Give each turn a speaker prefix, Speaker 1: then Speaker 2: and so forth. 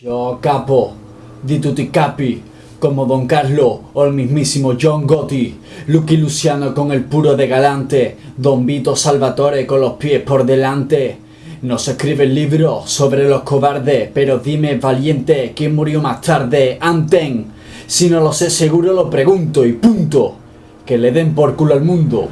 Speaker 1: Yo capo, di tutti capi, como Don Carlos o el mismísimo John Gotti, Lucky Luciano con el puro de galante, Don Vito Salvatore con los pies por delante. No se escribe el libro sobre los cobardes, pero dime valiente, ¿quién murió más tarde? Anten. Si no lo sé seguro lo pregunto y punto. Que le den por culo al mundo.